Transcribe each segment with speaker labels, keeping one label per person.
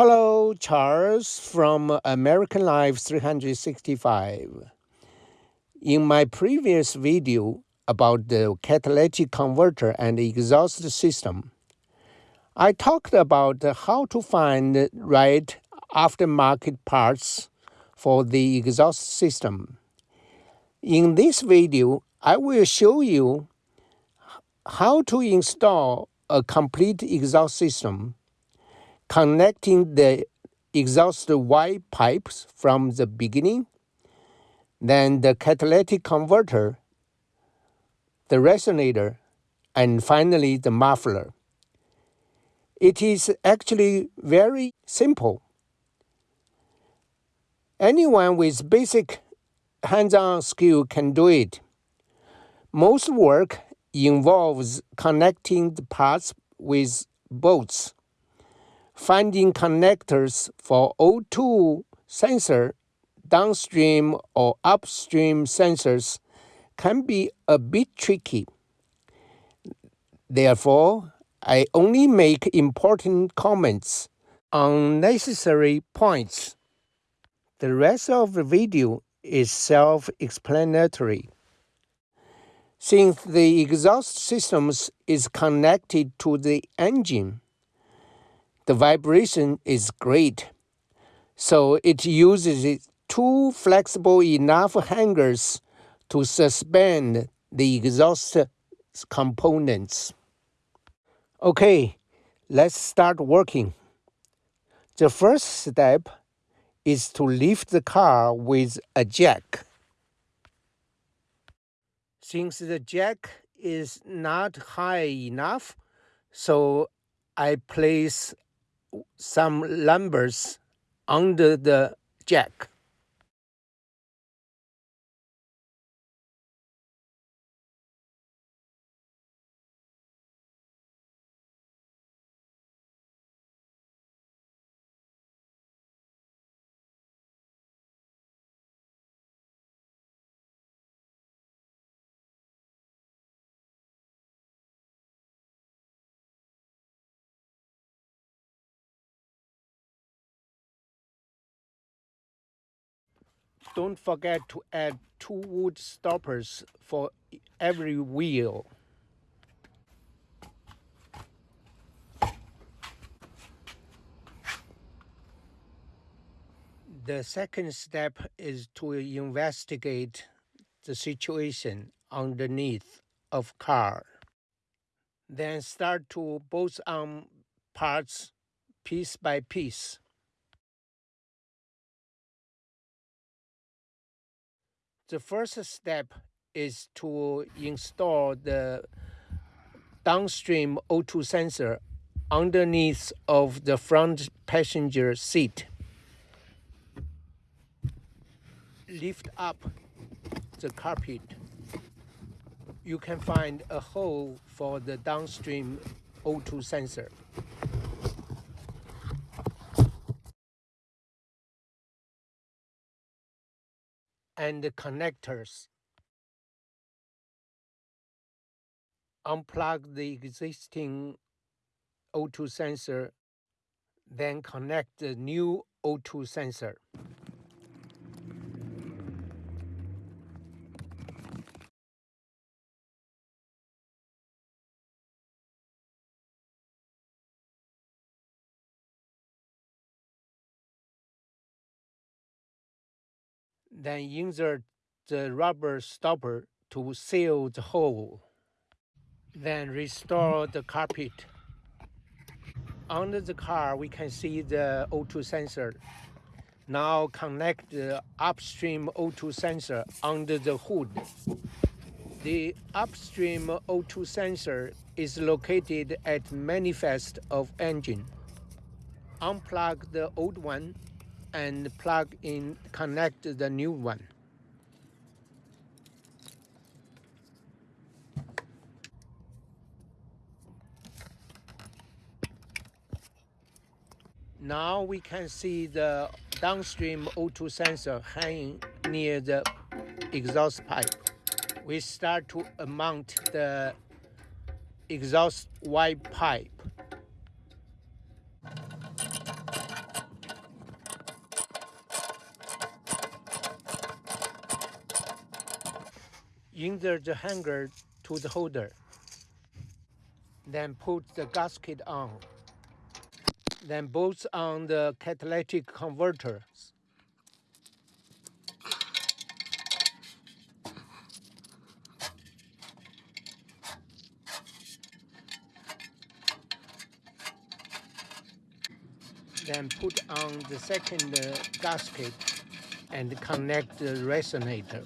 Speaker 1: Hello, Charles from American Life 365. In my previous video about the catalytic converter and exhaust system, I talked about how to find the right aftermarket parts for the exhaust system. In this video, I will show you how to install a complete exhaust system connecting the exhaust Y pipes from the beginning, then the catalytic converter, the resonator, and finally the muffler. It is actually very simple. Anyone with basic hands-on skill can do it. Most work involves connecting the parts with bolts finding connectors for O2 sensor downstream or upstream sensors can be a bit tricky. Therefore, I only make important comments on necessary points. The rest of the video is self-explanatory. Since the exhaust systems is connected to the engine, the vibration is great. So it uses two flexible enough hangers to suspend the exhaust components. Okay, let's start working. The first step is to lift the car with a jack. Since the jack is not high enough, so I place some lumbers under the jack. Don't forget to add two wood stoppers for every wheel. The second step is to investigate the situation underneath of car. Then start to bolt on um, parts piece by piece. The first step is to install the downstream O2 sensor underneath of the front passenger seat. Lift up the carpet. You can find a hole for the downstream O2 sensor. And the connectors. Unplug the existing O2 sensor, then connect the new O2 sensor. Then insert the rubber stopper to seal the hole. Then restore the carpet. Under the car, we can see the O2 sensor. Now connect the upstream O2 sensor under the hood. The upstream O2 sensor is located at manifest of engine. Unplug the old one and plug in, connect the new one. Now we can see the downstream O2 sensor hanging near the exhaust pipe. We start to mount the exhaust Y pipe. Insert the hanger to the holder. Then put the gasket on. Then bolts on the catalytic converters. Then put on the second uh, gasket and connect the resonator.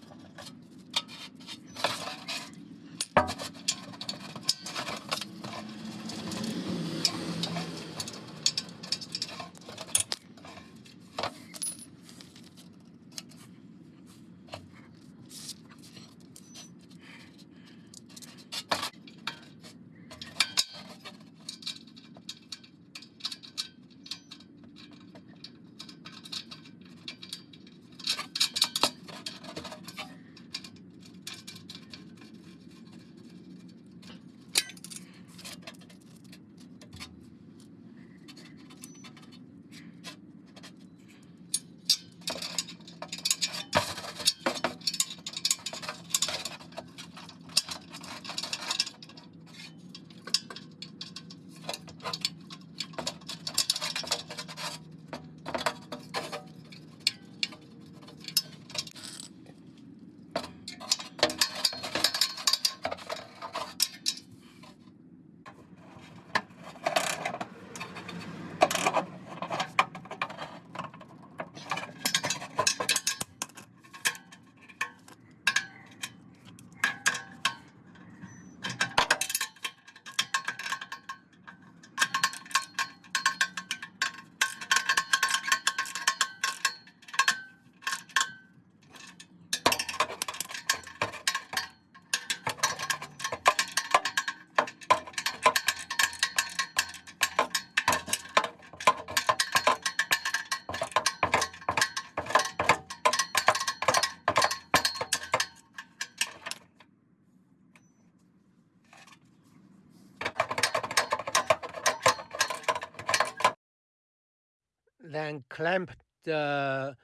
Speaker 1: Clamp the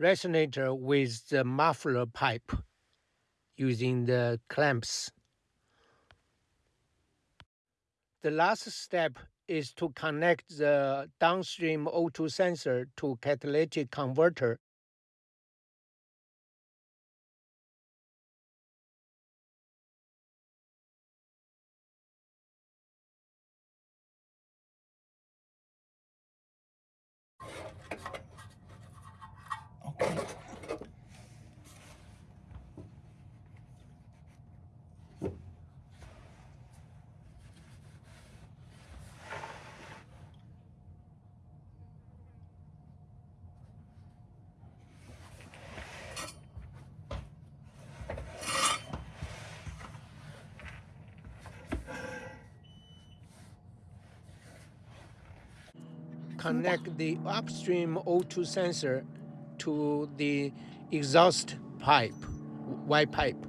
Speaker 1: resonator with the muffler pipe using the clamps. The last step is to connect the downstream O2 sensor to catalytic converter connect the upstream O2 sensor to the exhaust pipe, Y pipe.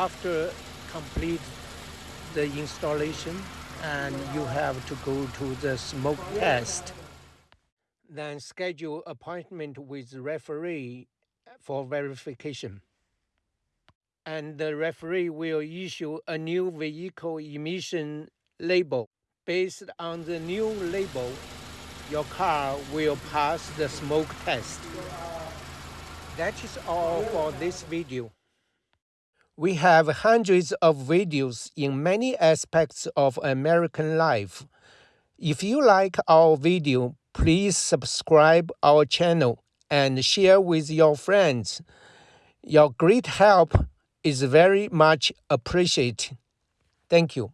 Speaker 1: After complete the installation and you have to go to the smoke test then schedule appointment with referee for verification. And the referee will issue a new vehicle emission label. Based on the new label your car will pass the smoke test. That is all for this video we have hundreds of videos in many aspects of American life. If you like our video, please subscribe our channel and share with your friends. Your great help is very much appreciated. Thank you.